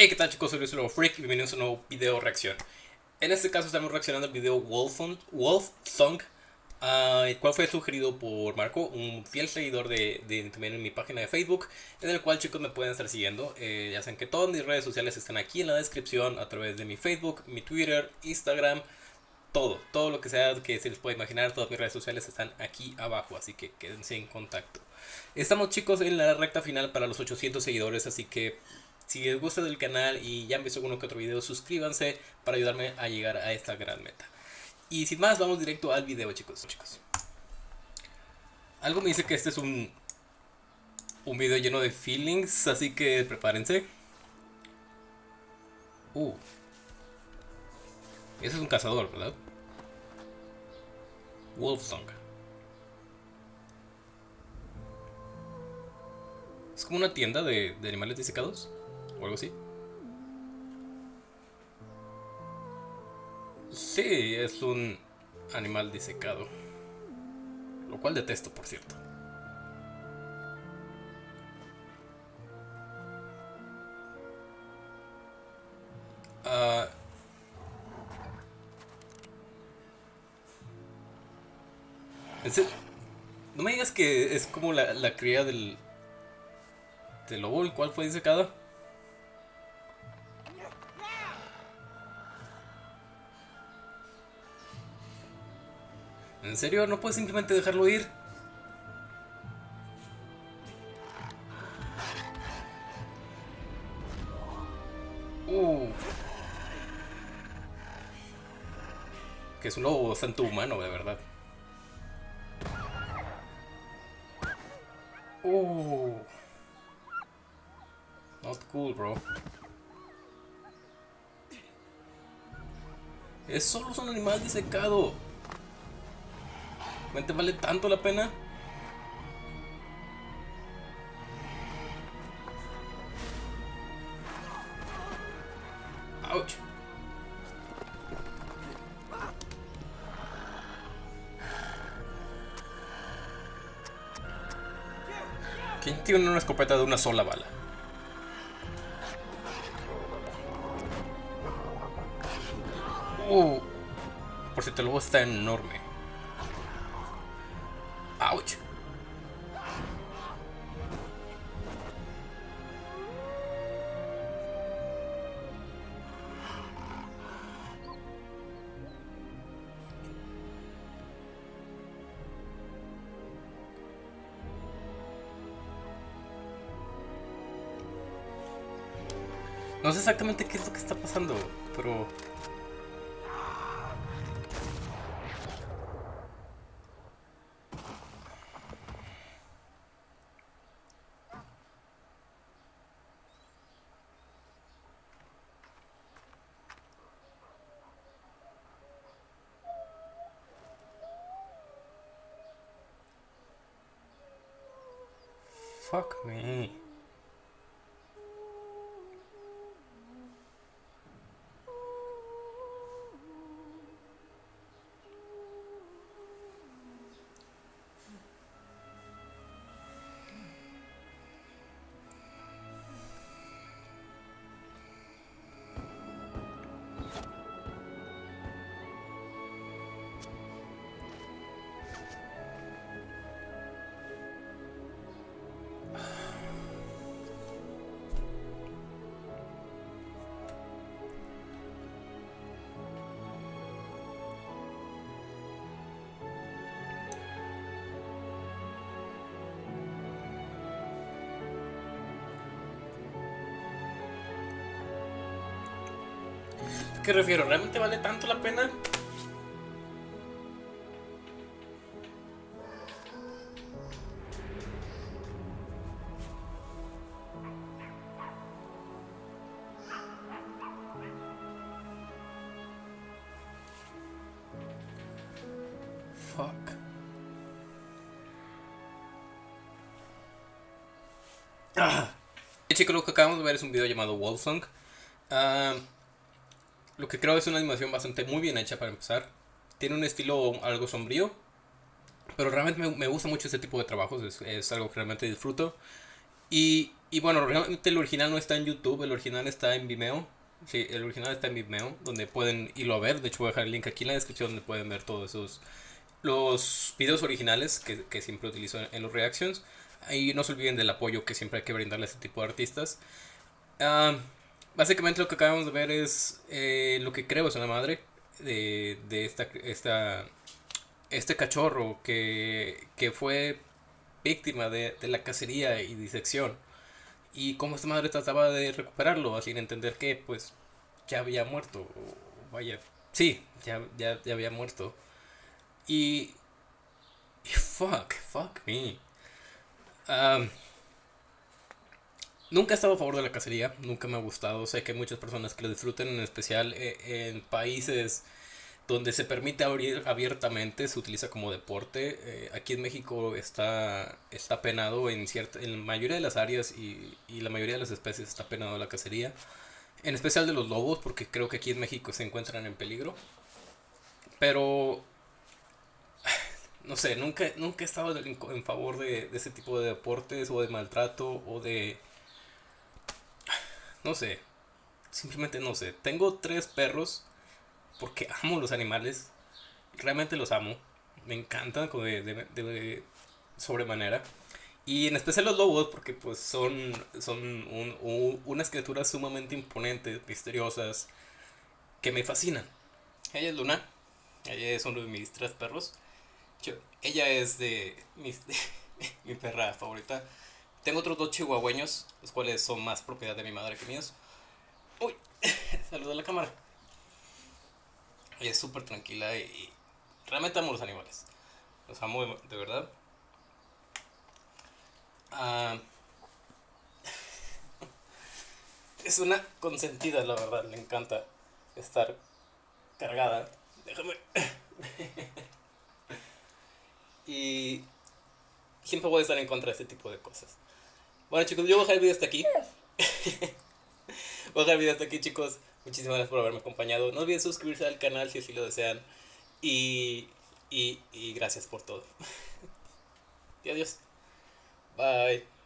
Hey, ¿qué tal chicos? Soy Luis Lobo Freak y bienvenidos a un nuevo video reacción. En este caso estamos reaccionando al video Wolf, Song, uh, el cual fue sugerido por Marco, un fiel seguidor de, de, también en mi página de Facebook, en el cual chicos me pueden estar siguiendo. Eh, ya saben que todas mis redes sociales están aquí en la descripción, a través de mi Facebook, mi Twitter, Instagram, todo, todo lo que sea que se les pueda imaginar, todas mis redes sociales están aquí abajo, así que quédense en contacto. Estamos chicos en la recta final para los 800 seguidores, así que si les gusta del canal y ya han visto uno que otro video, suscríbanse para ayudarme a llegar a esta gran meta. Y sin más, vamos directo al video, chicos. chicos. Algo me dice que este es un, un video lleno de feelings, así que prepárense. Uh. Ese es un cazador, ¿verdad? Wolfsong. Es como una tienda de, de animales disecados o algo así. Sí, es un animal disecado. Lo cual detesto, por cierto. Uh, no me digas que es como la, la cría del, del lobo, el cual fue disecado. ¿En serio? ¿No puedes simplemente dejarlo ir? Uh. Que es un lobo bastante humano, de verdad. Uh. Not cool, bro. Es solo un animal disecado. ¿Realmente vale tanto la pena? Ouch. ¿Quién tiene una escopeta de una sola bala? Uh, por si te lo está enorme. No sé exactamente qué es lo que está pasando, pero Fuck me. Qué refiero? ¿Realmente vale tanto la pena? Fuck. Ah. Chicos, lo que acabamos de ver es un video llamado Wolfsong. Uh, lo que creo es una animación bastante muy bien hecha para empezar. Tiene un estilo algo sombrío. Pero realmente me, gusta mucho este tipo de trabajos. Es, algo que realmente disfruto. Y y bueno, realmente el original no está en YouTube, el original está en Vimeo. Sí, el original está en Vimeo, donde pueden irlo a ver. De hecho, voy a dejar el link aquí en la descripción donde pueden ver todos esos los videos originales que, que siempre utilizo en, los reactions. Y no se olviden del apoyo que siempre hay que brindarle a este tipo de artistas. Ah, básicamente lo que acabamos de ver es eh, lo que creo es una madre de, de esta, esta, este cachorro que, que fue víctima de, de, la cacería y disección. Y cómo esta madre trataba de recuperarlo, sin entender que pues ya había muerto. vaya, sí, ya, ya, había muerto. Y, y fuck, fuck me. Um, Nunca he estado a favor de la cacería, nunca me ha gustado. Sé que hay muchas personas que lo disfruten, en especial eh, en países donde se permite abrir abiertamente, se utiliza como deporte. Eh, aquí en México está, está penado en, cierta, en la mayoría de las áreas y, y la mayoría de las especies está penado la cacería. En especial de los lobos, porque creo que aquí en México se encuentran en peligro. Pero no sé, nunca, nunca he estado en favor de, de, ese tipo de deportes o de maltrato o de no sé. Simplemente no sé. Tengo tres perros porque amo los animales. Realmente los amo. Me encantan de, de, sobremanera. Y en especial los lobos porque pues son, son un, unas criaturas sumamente imponentes, misteriosas, que me fascinan. Ella es Luna. Ella es uno de mis tres perros. ella es de, mis, mi perra favorita. Tengo otros dos chihuahueños, los cuales son más propiedad de mi madre que míos. Uy, saluda a la cámara. Ella es súper tranquila y, realmente amo los animales. Los amo de, verdad. Ah, es una consentida, la verdad. Le encanta estar cargada. Déjame. y siempre voy a estar en contra de este tipo de cosas. Bueno chicos, yo voy a dejar el video hasta aquí. voy a dejar el video hasta aquí chicos. Muchísimas gracias por haberme acompañado. No olviden suscribirse al canal si así lo desean. Y, y, y gracias por todo. y adiós. Bye.